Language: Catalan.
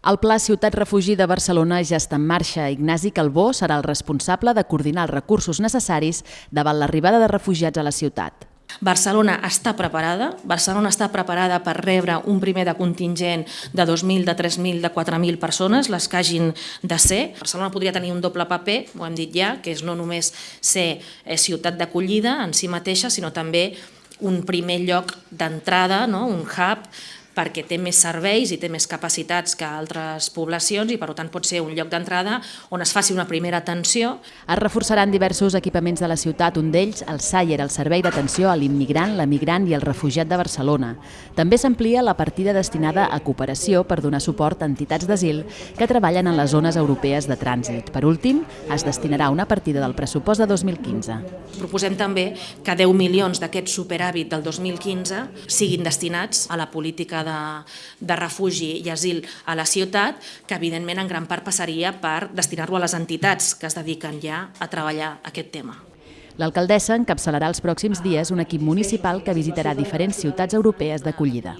El Pla Ciutat Refugi de Barcelona ja està en marxa. Ignasi Calbó serà el responsable de coordinar els recursos necessaris davant l'arribada de refugiats a la ciutat. Barcelona està preparada, Barcelona està preparada per rebre un primer de contingent de 2.000, de 3.000, de 4.000 persones, les que hagin de ser. Barcelona podria tenir un doble paper, ho hem dit ja, que és no només ser eh, ciutat d'acollida en si mateixa, sinó també un primer lloc d'entrada, no? un hub perquè té més serveis i té més capacitats que altres poblacions i per tant pot ser un lloc d'entrada on es faci una primera atenció. Es reforçaran diversos equipaments de la ciutat, un d'ells el SAIER, el Servei d'Atenció a l'Immigrant, l'Emigrant i el Refugiat de Barcelona. També s'amplia la partida destinada a cooperació per donar suport a entitats d'asil que treballen en les zones europees de trànsit. Per últim, es destinarà una partida del pressupost de 2015. Proposem també que 10 milions d'aquest superàvit del 2015 siguin destinats a la política de, de refugi i asil a la ciutat, que evidentment en gran part passaria per destinar-lo a les entitats que es dediquen ja a treballar aquest tema. L'alcaldessa encapçalarà els pròxims dies un equip municipal que visitarà diferents ciutats europees d'acollida.